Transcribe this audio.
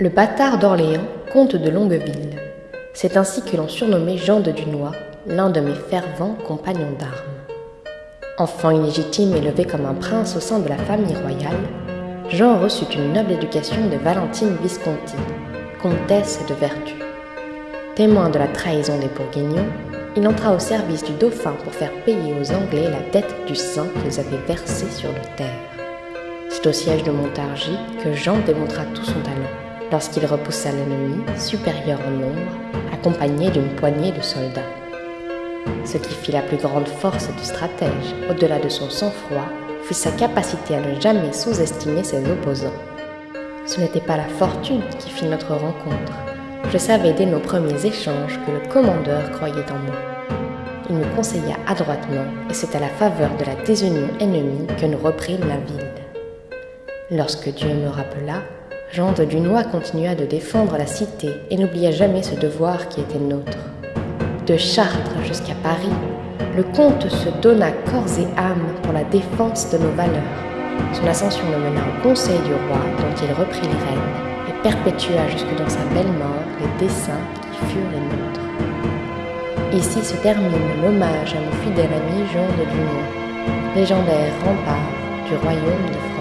Le bâtard d'Orléans, comte de Longueville. C'est ainsi que l'on surnommait Jean de Dunois, l'un de mes fervents compagnons d'armes. Enfant illégitime élevé comme un prince au sein de la famille royale, Jean reçut une noble éducation de Valentine Visconti, comtesse de Vertu. Témoin de la trahison des Bourguignons, il entra au service du dauphin pour faire payer aux Anglais la dette du sang qu'ils avaient versée sur le terre. C'est au siège de Montargis que Jean démontra tout son talent lorsqu'il repoussa l'ennemi, supérieur en nombre, accompagné d'une poignée de soldats. Ce qui fit la plus grande force du stratège, au-delà de son sang-froid, fut sa capacité à ne jamais sous-estimer ses opposants. Ce n'était pas la fortune qui fit notre rencontre. Je savais dès nos premiers échanges que le commandeur croyait en moi. Il me conseilla adroitement, et c'est à la faveur de la désunion ennemie que nous reprîmes la ville. Lorsque Dieu me rappela, Jean de Dunois continua de défendre la cité et n'oublia jamais ce devoir qui était nôtre. De Chartres jusqu'à Paris, le comte se donna corps et âme pour la défense de nos valeurs. Son ascension le mena au conseil du roi dont il reprit les rênes et perpétua jusque dans sa belle mort les desseins qui furent les nôtres. Ici se termine l'hommage à mon fidèle ami Jean de Dunois, légendaire rempart du royaume de France.